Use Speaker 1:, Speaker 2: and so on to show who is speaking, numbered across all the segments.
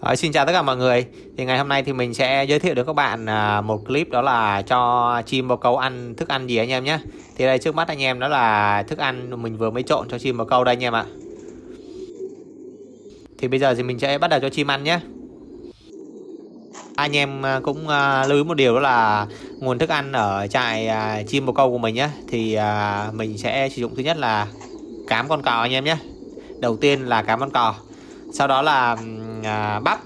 Speaker 1: À, xin chào tất cả mọi người. Thì ngày hôm nay thì mình sẽ giới thiệu đến các bạn à, một clip đó là cho chim bồ câu ăn thức ăn gì anh em nhé. Thì đây trước mắt anh em đó là thức ăn mình vừa mới trộn cho chim bồ câu đây anh em ạ. Thì bây giờ thì mình sẽ bắt đầu cho chim ăn nhé. Anh em à, cũng à, lưu ý một điều đó là nguồn thức ăn ở trại à, chim bồ câu của mình nhé thì à, mình sẽ sử dụng thứ nhất là cám con cò anh em nhé. Đầu tiên là cám con cò sau đó là à, bắp.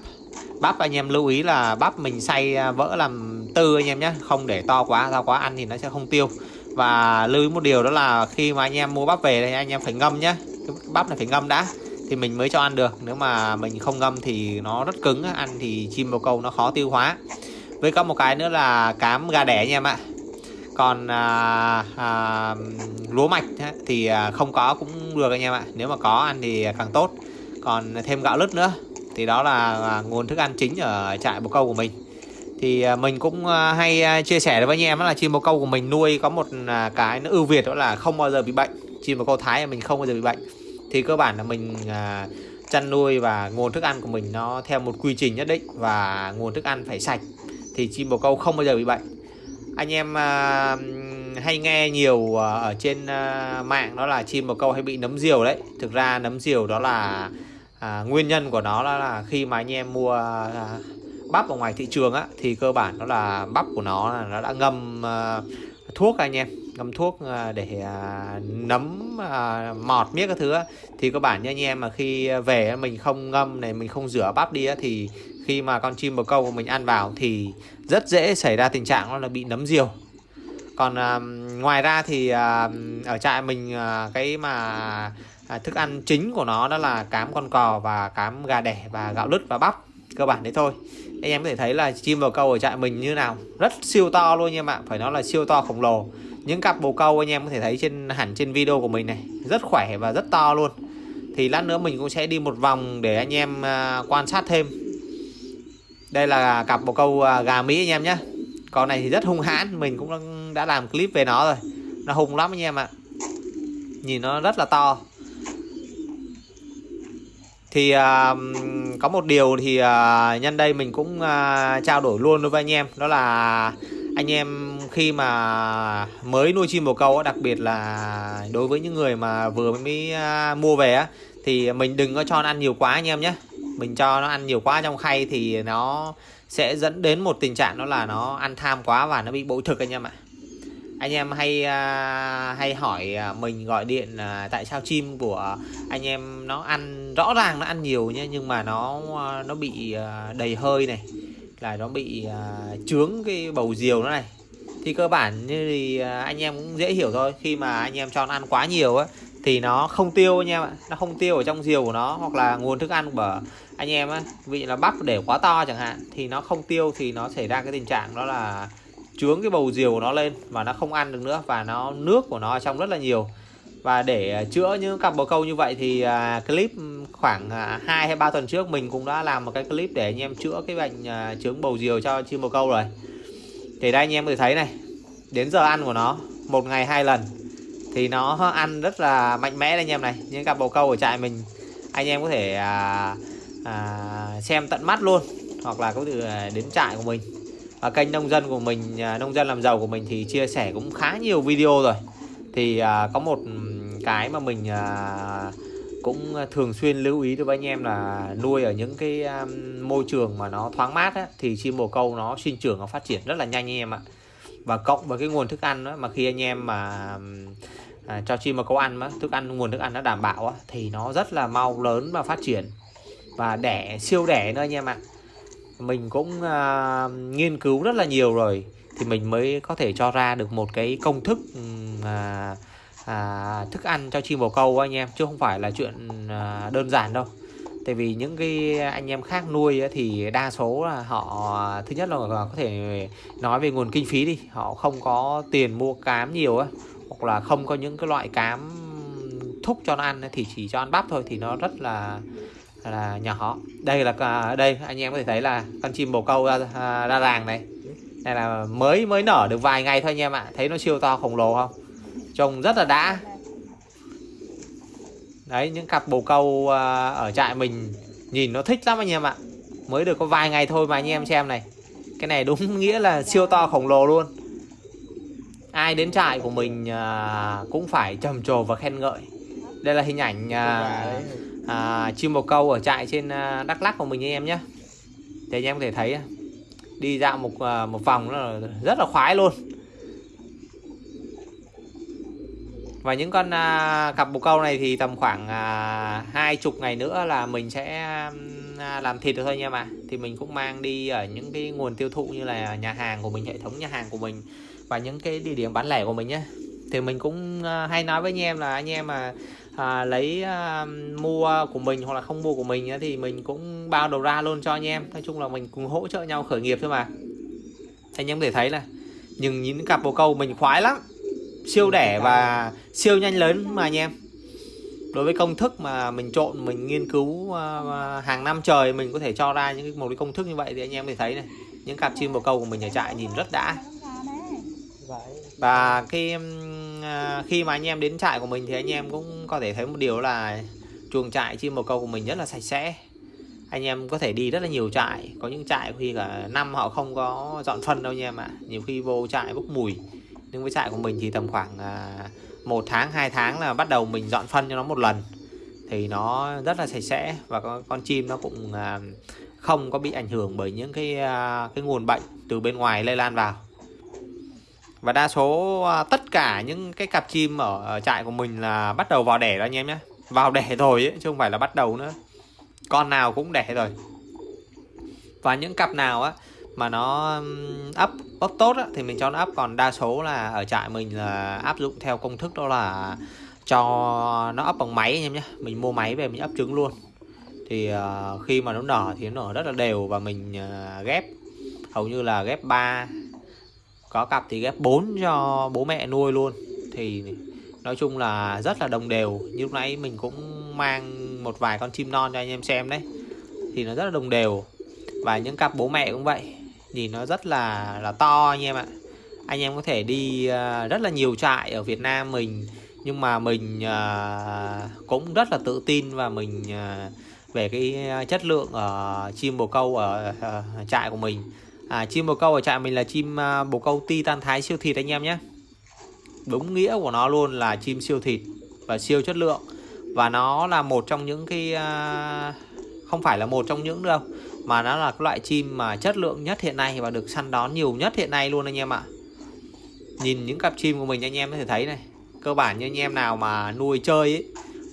Speaker 1: Bắp anh em lưu ý là bắp mình xay à, vỡ làm tư anh em nhé không để to quá to quá ăn thì nó sẽ không tiêu. Và lưu ý một điều đó là khi mà anh em mua bắp về thì anh em phải ngâm nhé cái bắp này phải ngâm đã thì mình mới cho ăn được. Nếu mà mình không ngâm thì nó rất cứng ăn thì chim bồ câu nó khó tiêu hóa. Với có một cái nữa là cám gà đẻ anh em ạ. Còn à, à, lúa mạch thì à, không có cũng được anh em ạ. Nếu mà có ăn thì càng tốt còn thêm gạo lứt nữa. Thì đó là à, nguồn thức ăn chính ở trại bồ câu của mình. Thì à, mình cũng à, hay chia sẻ với anh em là chim bồ câu của mình nuôi có một cái nó ưu việt đó là không bao giờ bị bệnh. Chim bồ câu thái mình không bao giờ bị bệnh. Thì cơ bản là mình chăn nuôi và nguồn thức ăn của mình nó theo một quy trình nhất định và nguồn thức ăn phải sạch thì chim bồ câu không bao giờ bị bệnh. Anh em hay nghe nhiều ở trên mạng đó là chim bồ câu hay bị nấm diều đấy. Thực ra nấm diều đó là à, nguyên nhân của nó là, là khi mà anh em mua à, bắp ở ngoài thị trường á thì cơ bản nó là bắp của nó là nó đã ngâm à, thuốc anh em ngâm thuốc à, để à, nấm à, mọt miết các thứ á. thì cơ bản như anh em mà khi về mình không ngâm này mình không rửa bắp đi á, thì khi mà con chim bồ câu của mình ăn vào thì rất dễ xảy ra tình trạng nó là bị nấm diều còn à, ngoài ra thì à, ở trại mình à, cái mà à, thức ăn chính của nó đó là cám con cò và cám gà đẻ và gạo lứt và bắp cơ bản đấy thôi. Anh em có thể thấy là chim bồ câu ở trại mình như nào rất siêu to luôn nha bạn phải nói là siêu to khổng lồ. Những cặp bồ câu anh em có thể thấy trên hẳn trên video của mình này rất khỏe và rất to luôn. Thì lát nữa mình cũng sẽ đi một vòng để anh em à, quan sát thêm. Đây là cặp bồ câu à, gà Mỹ anh em nhé Con này thì rất hung hãn Mình cũng đã làm clip về nó rồi. Nó hung lắm anh em ạ. Nhìn nó rất là to. Thì uh, có một điều thì uh, nhân đây mình cũng uh, trao đổi luôn với anh em. Đó là anh em khi mà mới nuôi chim bồ câu đặc biệt là đối với những người mà vừa mới mua về á thì mình đừng có cho nó ăn nhiều quá anh em nhé. Mình cho nó ăn nhiều quá trong khay thì nó sẽ dẫn đến một tình trạng đó là nó ăn tham quá và nó bị bội thực anh em ạ anh em hay uh, hay hỏi uh, mình gọi điện uh, tại sao chim của anh em nó ăn rõ ràng nó ăn nhiều nhé nhưng mà nó uh, nó bị uh, đầy hơi này là nó bị uh, trướng cái bầu diều nó này. Thì cơ bản như thì uh, anh em cũng dễ hiểu thôi khi mà anh em cho nó ăn quá nhiều á thì nó không tiêu anh em ạ nó không tiêu ở trong diều của nó hoặc là nguồn thức ăn của anh em á vị là bắp để quá to chẳng hạn thì nó không tiêu thì nó xảy ra cái tình trạng đó là chướng cái bầu diều của nó lên và nó không ăn được nữa và nó nước của nó ở trong rất là nhiều. Và để à, chữa những cặp bồ câu như vậy thì uh, clip khoảng à, uh, 2 hay 3 tuần trước mình cũng đã làm một cái clip để anh em chữa cái bệnh uh, chướng bầu diều cho chim bồ câu rồi. Thì đây anh em có thể thấy này đến giờ ăn của nó một ngày hai lần thì nó ăn rất là mạnh mẽ đây anh em này. Những cặp bồ câu ở trại mình anh em có thể à, à, xem tận mắt luôn hoặc là có thể đến trại của mình và kênh nông dân của mình à, nông dân làm giàu của mình thì chia sẻ cũng khá nhiều video rồi. Thì à, có một cái mà mình à, cũng thường xuyên lưu ý đối với anh em là nuôi ở những cái um, môi trường mà nó thoáng mát á, thì chim bồ câu nó sinh trưởng nó phát triển rất là nhanh anh em ạ. Và cộng với cái nguồn thức ăn đó, mà khi anh em mà à, cho chim bồ câu ăn á, thức ăn nguồn thức ăn nó đảm bảo á, thì nó rất là mau lớn và phát triển. Và đẻ siêu đẻ nữa anh em ạ mình cũng à, nghiên cứu rất là nhiều rồi thì mình mới có thể cho ra được một cái công thức à, à, thức ăn cho chim bồ câu anh em chứ không phải là chuyện à, đơn giản đâu. Tại vì những cái anh em khác nuôi thì đa số là họ thứ nhất là có thể nói về nguồn kinh phí đi họ không có tiền mua cám nhiều á hoặc là không có những cái loại cám thúc cho nó ăn thì chỉ cho ăn bắp thôi thì nó rất là là nhỏ đây là đây anh em có thể thấy là con chim bồ câu ra, à, ra làng này. Đây là mới mới nở được vài ngày thôi anh em ạ. Thấy nó siêu to khổng lồ không? Trông rất là đã. Đấy những cặp bồ câu à, ở trại mình nhìn nó thích lắm anh em ạ. Mới được có vài ngày thôi mà anh em xem này. Cái này đúng nghĩa là siêu to khổng lồ luôn. Ai đến trại của mình à, cũng phải trầm trồ và khen ngợi. Đây là hình ảnh à, chim bồ câu ở trại trên à, Đắk Lắk của mình anh em nhé. Thì anh em có thể thấy đi dạo một à, một vòng là rất là khoái luôn. Và những con à, cặp bồ câu này thì tầm khoảng à, hai chục ngày nữa là mình sẽ à, làm thịt được thôi nha mà thì mình cũng mang đi ở những cái nguồn tiêu thụ như là nhà hàng của mình hệ thống nhà hàng của mình và những cái địa điểm bán lẻ của mình nhé. Thì mình cũng à, hay nói với anh em là anh em mà à, lấy à, mua của mình hoặc là không mua của mình thì mình cũng bao đầu ra luôn cho anh em. Nói chung là mình cùng hỗ trợ nhau khởi nghiệp thôi mà. Anh em có thể thấy là nhưng những cặp bồ câu mình khoái lắm. Siêu đẻ và siêu nhanh lớn mà anh em. Đối với công thức mà mình trộn mình nghiên cứu uh, hàng năm trời mình có thể cho ra những một cái công thức như vậy thì anh em có thể thấy này những cặp chim bồ câu của mình ở trại nhìn rất đã. Và khi uh, À, khi mà anh em đến trại của mình thì anh em cũng có thể thấy một điều là chuồng trại chim bồ câu của mình rất là sạch sẽ. Anh em có thể đi rất là nhiều trại có những trại khi cả năm họ không có dọn phân đâu nha em ạ. Nhiều khi vô trại bốc mùi. Nhưng với trại của mình thì tầm khoảng à, một tháng 2 tháng là bắt đầu mình dọn phân cho nó một lần. Thì nó rất là sạch sẽ và con, con chim nó cũng à, không có bị ảnh hưởng bởi những cái cái nguồn bệnh từ bên ngoài lây lan vào và đa số à, tất cả những cái cặp chim ở, ở trại của mình là bắt đầu vào đẻ rồi anh em nhé. Vào đẻ rồi ấy, chứ không phải là bắt đầu nữa. Con nào cũng đẻ rồi. Và những cặp nào á mà nó ấp ấp tốt á, thì mình cho nó ấp còn đa số là ở trại mình là áp dụng theo công thức đó là cho nó ấp bằng máy anh em nhé. Mình mua máy về mình ấp trứng luôn. Thì uh, khi mà nó nở thì nó nở rất là đều và mình uh, ghép. Hầu như là ghép 3 có cặp thì ghép 4 cho bố mẹ nuôi luôn. Thì nói chung là rất là đồng đều. Như lúc nãy mình cũng mang một vài con chim non cho anh em xem đấy. Thì nó rất là đồng đều. Và những cặp bố mẹ cũng vậy. Nhìn nó rất là là to anh em ạ. Anh em có thể đi à, rất là nhiều trại ở Việt Nam mình. Nhưng mà mình à, cũng rất là tự tin và mình à, về cái chất lượng ở chim bồ câu ở trại của mình à, chim bồ câu ở trại mình là chim à, bồ câu ti tan thái siêu thịt anh em nhé. Đúng nghĩa của nó luôn là chim siêu thịt và siêu chất lượng. Và nó là một trong những cái à, không phải là một trong những đâu mà nó là cái loại chim mà chất lượng nhất hiện nay và được săn đón nhiều nhất hiện nay luôn anh em ạ. Nhìn những cặp chim của mình anh em có thể thấy này cơ bản như anh em nào mà nuôi chơi ấy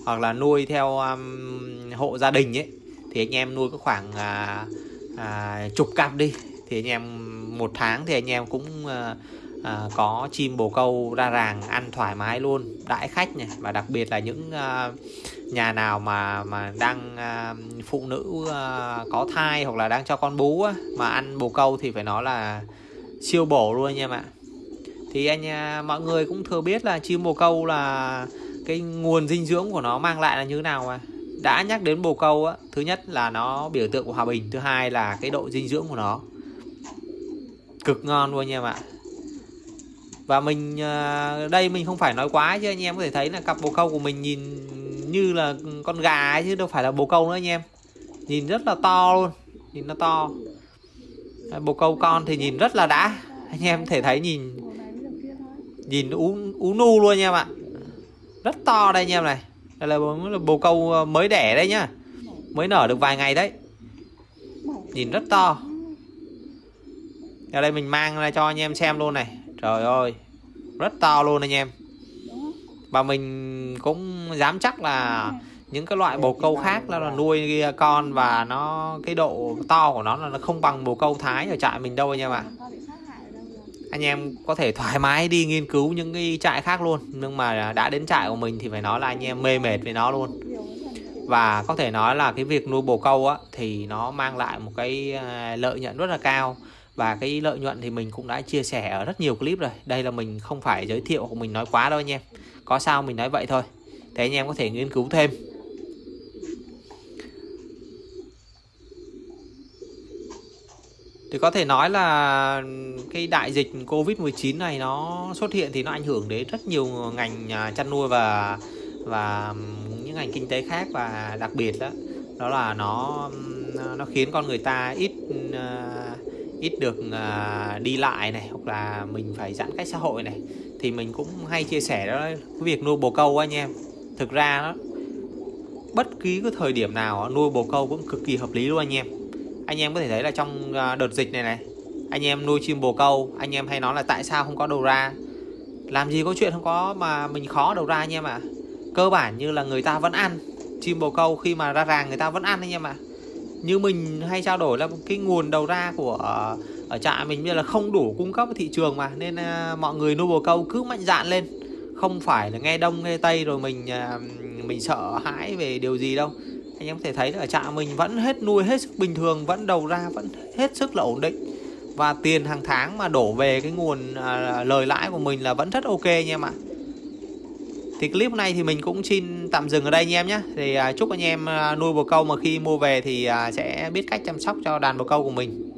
Speaker 1: hoặc là nuôi theo um, hộ gia đình ấy thì anh em nuôi có khoảng à, à, chục cặp đi thì anh em một tháng thì anh em cũng à, à, có chim bồ câu ra ràng ăn thoải mái luôn đãi khách này. Và đặc biệt là những à, nhà nào mà mà đang à, phụ nữ à, có thai hoặc là đang cho con bú á, mà ăn bồ câu thì phải nói là siêu bổ luôn anh em ạ. Thì anh à, mọi người cũng thừa biết là chim bồ câu là cái nguồn dinh dưỡng của nó mang lại là như thế nào mà. Đã nhắc đến bồ câu á thứ nhất là nó biểu tượng của hòa bình thứ hai là cái độ dinh dưỡng của nó cực ngon luôn anh em ạ. Và mình ờ, đây mình không phải nói quá chứ anh em có thể thấy là cặp bồ câu của mình nhìn như là con gà ấy chứ đâu phải là bồ câu nữa anh em. Nhìn rất là to luôn nhìn nó to. Ờ, bồ câu con thì nhìn rất là đã. Anh em thể thấy nhìn nhìn ú ú nu luôn anh em ạ. Rất to đây anh em này. Đây là, là bồ câu ờ, mới đẻ đây nhá. Mới nở được vài ngày đấy. Nhìn rất to ở đây mình mang ra cho anh em xem luôn này. Trời ơi rất to luôn anh em. Và mình cũng dám chắc là những cái loại bồ câu khác là nuôi con và nó cái độ to của nó là nó không bằng bồ câu thái ở trại mình đâu anh em ạ. Anh em có thể thoải mái đi nghiên cứu những cái trại khác luôn nhưng mà đã đến trại của mình thì phải nói là anh em mê mệt với nó luôn. Và có thể nói là cái việc nuôi bồ câu á thì nó mang lại một cái à, lợi nhuận rất là cao và cái lợi nhuận thì mình cũng đã chia sẻ ở rất nhiều clip rồi. Đây là mình không phải giới thiệu của mình nói quá đâu anh em. Có sao mình nói vậy thôi. Thế anh em có thể nghiên cứu thêm. Thì có thể nói là cái đại dịch Covid-19 này nó xuất hiện thì nó ảnh hưởng đến rất nhiều ngành à, chăn nuôi và và những ngành kinh tế khác và đặc biệt đó. Đó là nó nó, nó khiến con người ta ít uh, ít được uh, đi lại này hoặc là mình phải giãn cách xã hội này thì mình cũng hay chia sẻ đó cái việc nuôi bồ câu anh em thực ra đó bất kỳ cái thời điểm nào nuôi bồ câu cũng cực kỳ hợp lý luôn anh em anh em có thể thấy là trong à, đợt dịch này này anh em nuôi chim bồ câu anh em hay nói là tại sao không có đầu ra làm gì có chuyện không có mà mình khó đầu ra anh em ạ à. cơ bản như là người ta vẫn ăn chim bồ câu khi mà ra ràng người ta vẫn ăn anh em ạ à như mình hay trao đổi là cái nguồn đầu ra của ờ, ở trại mình như là không đủ cung cấp thị trường mà nên uh, mọi người nuôi bồ câu cứ mạnh dạn lên. Không phải là nghe đông nghe tây rồi mình uh, mình sợ hãi về điều gì đâu. Anh em có thể thấy là ở trại mình vẫn hết nuôi hết sức bình thường vẫn đầu ra vẫn hết sức là ổn định. Và tiền hàng tháng mà đổ về cái nguồn lời lãi của mình là vẫn rất ok nha em ạ thì clip này thì mình cũng xin tạm dừng ở đây anh em nhé thì à, chúc anh em à, nuôi bồ câu mà khi mua về thì à, sẽ biết cách chăm sóc cho đàn bồ câu của mình.